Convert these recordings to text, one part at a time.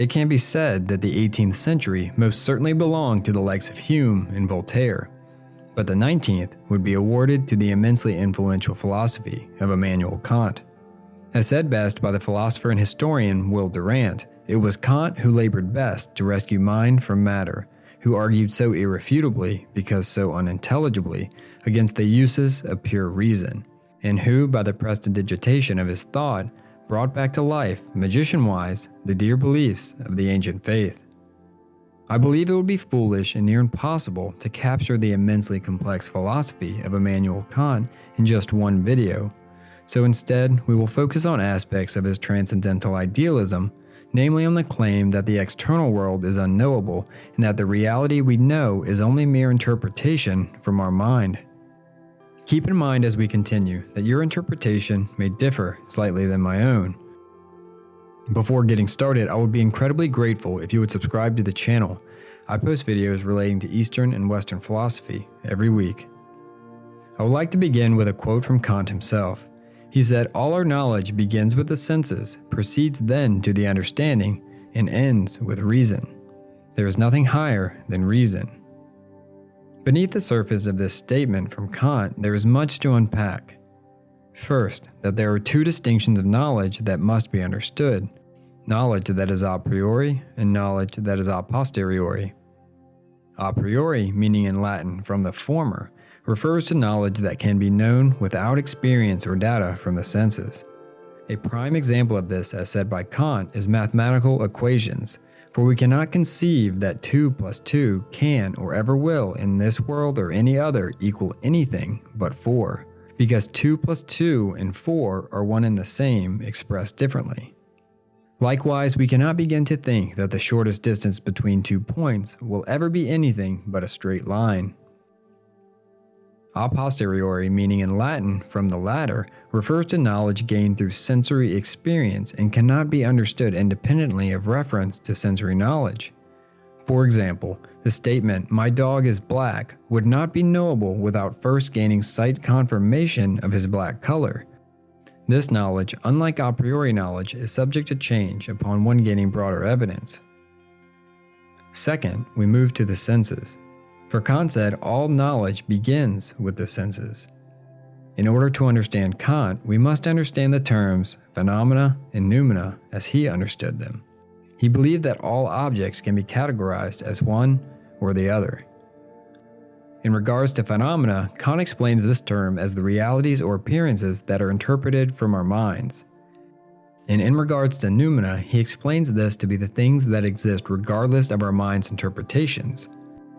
it can be said that the 18th century most certainly belonged to the likes of Hume and Voltaire, but the 19th would be awarded to the immensely influential philosophy of Immanuel Kant. As said best by the philosopher and historian Will Durant, it was Kant who labored best to rescue mind from matter, who argued so irrefutably, because so unintelligibly, against the uses of pure reason, and who, by the prestidigitation of his thought, brought back to life, magician wise, the dear beliefs of the ancient faith. I believe it would be foolish and near impossible to capture the immensely complex philosophy of Immanuel Kant in just one video, so instead, we will focus on aspects of his transcendental idealism, namely on the claim that the external world is unknowable and that the reality we know is only mere interpretation from our mind. Keep in mind as we continue that your interpretation may differ slightly than my own. Before getting started, I would be incredibly grateful if you would subscribe to the channel. I post videos relating to Eastern and Western philosophy every week. I would like to begin with a quote from Kant himself. He said, All our knowledge begins with the senses, proceeds then to the understanding, and ends with reason. There is nothing higher than reason. Beneath the surface of this statement from Kant, there is much to unpack. First, that there are two distinctions of knowledge that must be understood knowledge that is a priori and knowledge that is a posteriori. A priori, meaning in Latin from the former, refers to knowledge that can be known without experience or data from the senses. A prime example of this, as said by Kant, is mathematical equations, for we cannot conceive that 2 plus 2 can or ever will in this world or any other equal anything but 4, because 2 plus 2 and 4 are one and the same expressed differently. Likewise, we cannot begin to think that the shortest distance between two points will ever be anything but a straight line. A posteriori, meaning in Latin from the latter, refers to knowledge gained through sensory experience and cannot be understood independently of reference to sensory knowledge. For example, the statement, my dog is black, would not be knowable without first gaining sight confirmation of his black color. This knowledge, unlike a priori knowledge, is subject to change upon one gaining broader evidence. Second, we move to the senses. For Kant said all knowledge begins with the senses. In order to understand Kant, we must understand the terms phenomena and noumena as he understood them. He believed that all objects can be categorized as one or the other. In regards to phenomena, Kant explains this term as the realities or appearances that are interpreted from our minds. And in regards to noumena, he explains this to be the things that exist regardless of our mind's interpretations.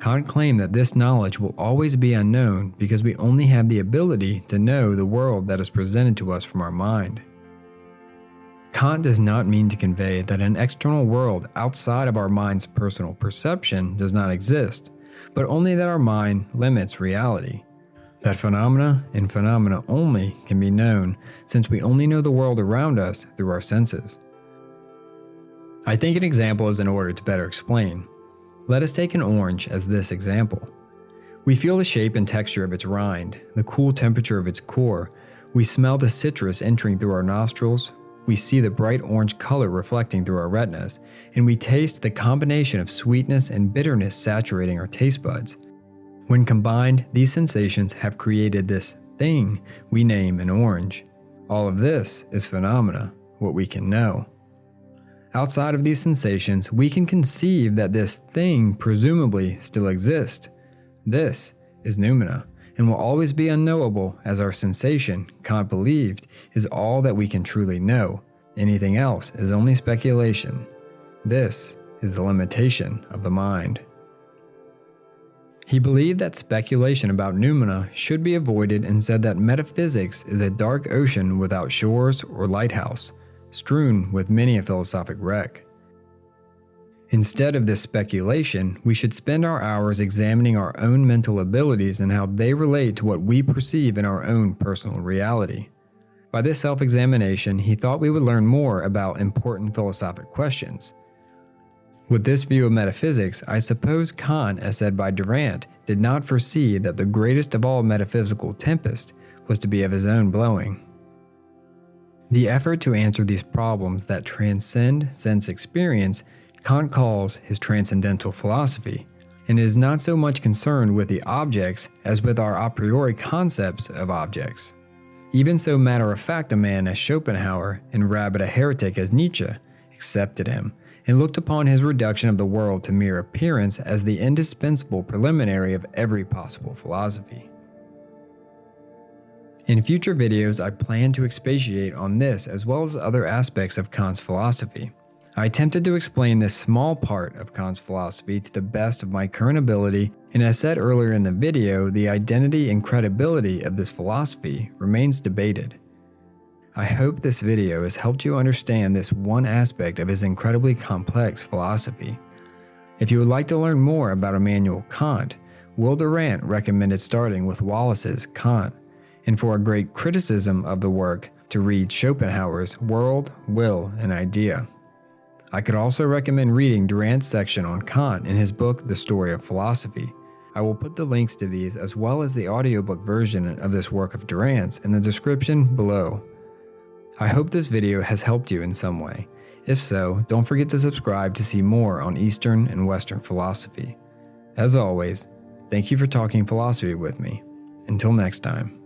Kant claimed that this knowledge will always be unknown because we only have the ability to know the world that is presented to us from our mind. Kant does not mean to convey that an external world outside of our mind's personal perception does not exist, but only that our mind limits reality. That phenomena and phenomena only can be known since we only know the world around us through our senses. I think an example is in order to better explain. Let us take an orange as this example. We feel the shape and texture of its rind, the cool temperature of its core. We smell the citrus entering through our nostrils. We see the bright orange color reflecting through our retinas, and we taste the combination of sweetness and bitterness saturating our taste buds. When combined, these sensations have created this thing we name an orange. All of this is phenomena, what we can know. Outside of these sensations, we can conceive that this thing presumably still exists. This is noumena, and will always be unknowable as our sensation, Kant believed, is all that we can truly know. Anything else is only speculation. This is the limitation of the mind. He believed that speculation about noumena should be avoided and said that metaphysics is a dark ocean without shores or lighthouse strewn with many a philosophic wreck. Instead of this speculation, we should spend our hours examining our own mental abilities and how they relate to what we perceive in our own personal reality. By this self examination, he thought we would learn more about important philosophic questions. With this view of metaphysics, I suppose Kant, as said by Durant, did not foresee that the greatest of all metaphysical tempests was to be of his own blowing. The effort to answer these problems that transcend sense experience Kant calls his transcendental philosophy, and is not so much concerned with the objects as with our a priori concepts of objects. Even so matter of fact a man as Schopenhauer and rabid a heretic as Nietzsche accepted him and looked upon his reduction of the world to mere appearance as the indispensable preliminary of every possible philosophy. In future videos, I plan to expatiate on this as well as other aspects of Kant's philosophy. I attempted to explain this small part of Kant's philosophy to the best of my current ability, and as said earlier in the video, the identity and credibility of this philosophy remains debated. I hope this video has helped you understand this one aspect of his incredibly complex philosophy. If you would like to learn more about Immanuel Kant, Will Durant recommended starting with Wallace's Kant, and for a great criticism of the work, to read Schopenhauer's World, Will, and Idea. I could also recommend reading Durant's section on Kant in his book, The Story of Philosophy. I will put the links to these as well as the audiobook version of this work of Durant's in the description below. I hope this video has helped you in some way. If so, don't forget to subscribe to see more on Eastern and Western philosophy. As always, thank you for talking philosophy with me. Until next time.